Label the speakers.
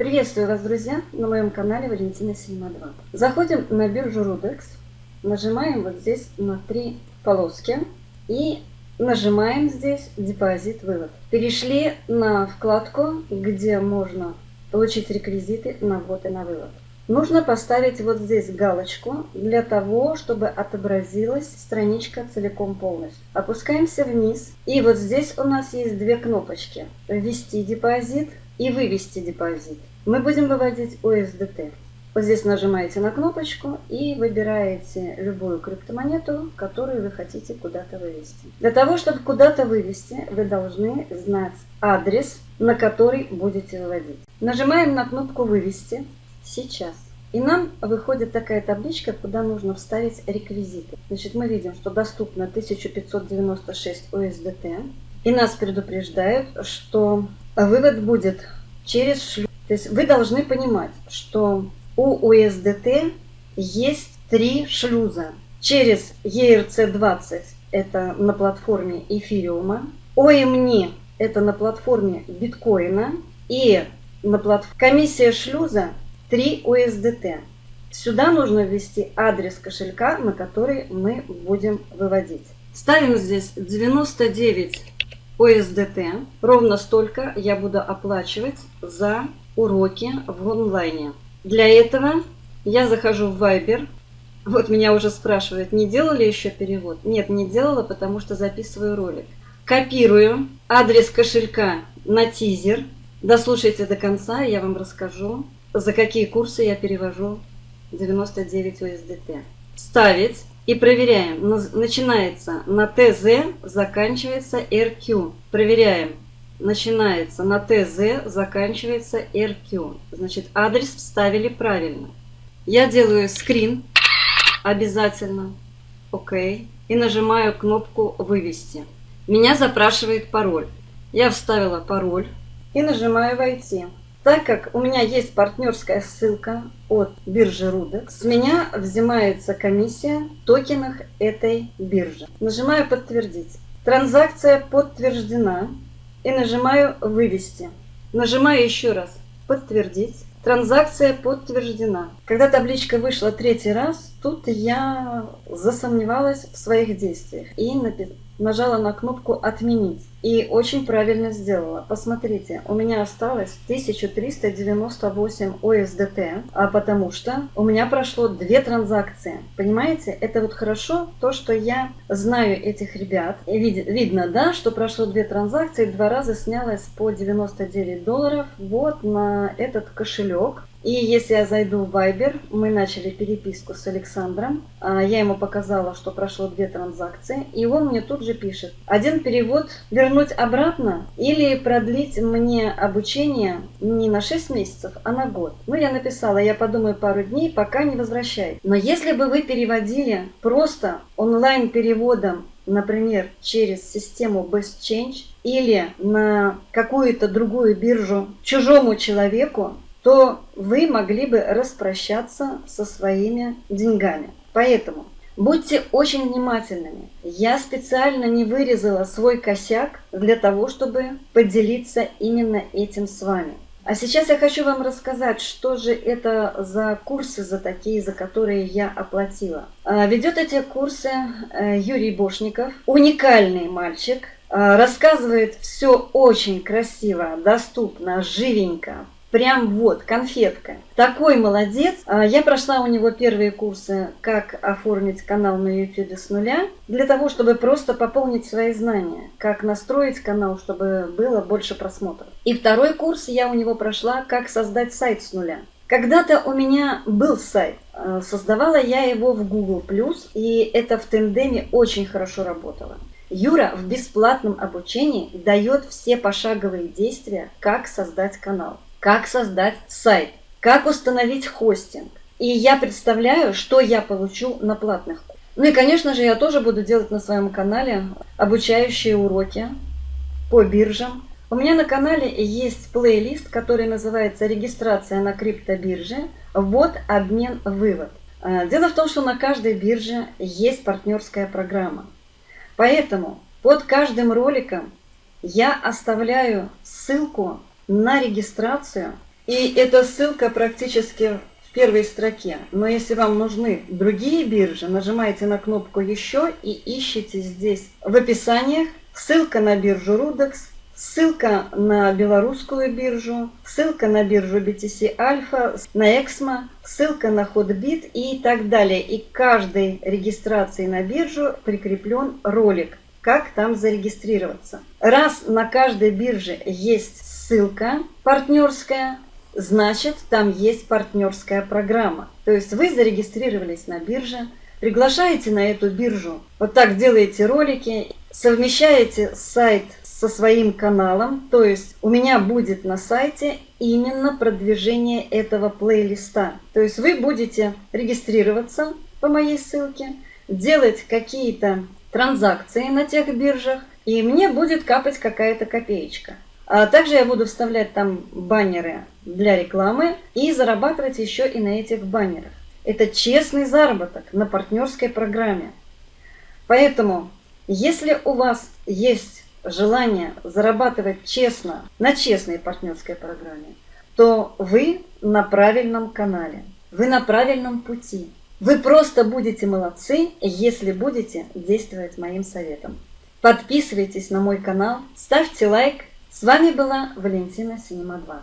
Speaker 1: Приветствую вас, друзья, на моем канале Валентина Синема 2. Заходим на биржу Rudex, нажимаем вот здесь на три полоски и нажимаем здесь депозит вывод. Перешли на вкладку, где можно получить реквизиты на ввод и на вывод. Нужно поставить вот здесь галочку для того, чтобы отобразилась страничка целиком полностью. Опускаемся вниз. И вот здесь у нас есть две кнопочки. Ввести депозит и вывести депозит мы будем выводить USDT. Вот здесь нажимаете на кнопочку и выбираете любую криптомонету, которую вы хотите куда-то вывести. Для того, чтобы куда-то вывести, вы должны знать адрес, на который будете выводить. Нажимаем на кнопку «Вывести» сейчас. И нам выходит такая табличка, куда нужно вставить реквизиты. Значит, мы видим, что доступно 1596 USDT. И нас предупреждают, что вывод будет через шлюз то есть вы должны понимать, что у USDT есть три шлюза. Через ERC20 это на платформе эфириума, OMNI это на платформе биткоина и на платформе комиссия шлюза 3 USDT. Сюда нужно ввести адрес кошелька, на который мы будем выводить. Ставим здесь 99 USDT. Ровно столько я буду оплачивать за уроки в онлайне. Для этого я захожу в Viber. Вот меня уже спрашивают, не делали еще перевод? Нет, не делала, потому что записываю ролик. Копирую адрес кошелька на тизер. Дослушайте до конца, я вам расскажу, за какие курсы я перевожу 99 USDT. Ставить и проверяем. Начинается на ТЗ, заканчивается РК. Проверяем начинается на ТЗ, заканчивается РК. Значит, адрес вставили правильно. Я делаю скрин обязательно. ОК. И нажимаю кнопку «Вывести». Меня запрашивает пароль. Я вставила пароль и нажимаю «Войти». Так как у меня есть партнерская ссылка от биржи Rudex, с меня взимается комиссия в токенах этой биржи. Нажимаю «Подтвердить». Транзакция подтверждена и нажимаю «Вывести». Нажимаю еще раз «Подтвердить». Транзакция подтверждена. Когда табличка вышла третий раз, тут я засомневалась в своих действиях и нажала на кнопку «Отменить». И очень правильно сделала. Посмотрите, у меня осталось 1398 USDT, а потому что у меня прошло две транзакции. Понимаете, это вот хорошо, то, что я знаю этих ребят. Вид, видно, да, что прошло две транзакции, два раза снялось по 99 долларов вот на этот кошелек. И если я зайду в Viber, мы начали переписку с Александром, а, я ему показала, что прошло две транзакции, и он мне тут же пишет, один перевод вернуть обратно или продлить мне обучение не на 6 месяцев, а на год. Ну, я написала, я подумаю пару дней, пока не возвращай. Но если бы вы переводили просто онлайн-переводом например, через систему Best Change или на какую-то другую биржу чужому человеку, то вы могли бы распрощаться со своими деньгами. Поэтому будьте очень внимательными. Я специально не вырезала свой косяк для того, чтобы поделиться именно этим с вами. А сейчас я хочу вам рассказать, что же это за курсы за такие, за которые я оплатила. А, ведет эти курсы э, Юрий Бошников, уникальный мальчик, а, рассказывает все очень красиво, доступно, живенько, Прям вот, конфетка. Такой молодец. А, я прошла у него первые курсы, как оформить канал на YouTube с нуля, для того, чтобы просто пополнить свои знания, как настроить канал, чтобы было больше просмотров. И второй курс я у него прошла, как создать сайт с нуля. Когда-то у меня был сайт, а, создавала я его в Google+, и это в тендеме очень хорошо работало. Юра в бесплатном обучении дает все пошаговые действия, как создать канал как создать сайт, как установить хостинг. И я представляю, что я получу на платных. Ну и, конечно же, я тоже буду делать на своем канале обучающие уроки по биржам. У меня на канале есть плейлист, который называется «Регистрация на криптобирже. Вот обмен вывод». А, дело в том, что на каждой бирже есть партнерская программа. Поэтому под каждым роликом я оставляю ссылку на регистрацию И эта ссылка практически в первой строке. Но если вам нужны другие биржи, нажимаете на кнопку «Еще» и ищите здесь в описаниях ссылка на биржу Rudex, ссылка на белорусскую биржу, ссылка на биржу BTC Alpha, на Exmo, ссылка на Hotbit и так далее. И к каждой регистрации на биржу прикреплен ролик, как там зарегистрироваться. Раз на каждой бирже есть ссылка партнерская, значит там есть партнерская программа. То есть вы зарегистрировались на бирже, приглашаете на эту биржу, вот так делаете ролики, совмещаете сайт со своим каналом, то есть у меня будет на сайте именно продвижение этого плейлиста. То есть вы будете регистрироваться по моей ссылке, делать какие-то транзакции на тех биржах, и мне будет капать какая-то копеечка. А также я буду вставлять там баннеры для рекламы и зарабатывать еще и на этих баннерах. Это честный заработок на партнерской программе. Поэтому, если у вас есть желание зарабатывать честно на честной партнерской программе, то вы на правильном канале, вы на правильном пути. Вы просто будете молодцы, если будете действовать моим советом. Подписывайтесь на мой канал, ставьте лайк, с вами была Валентина Синема 2.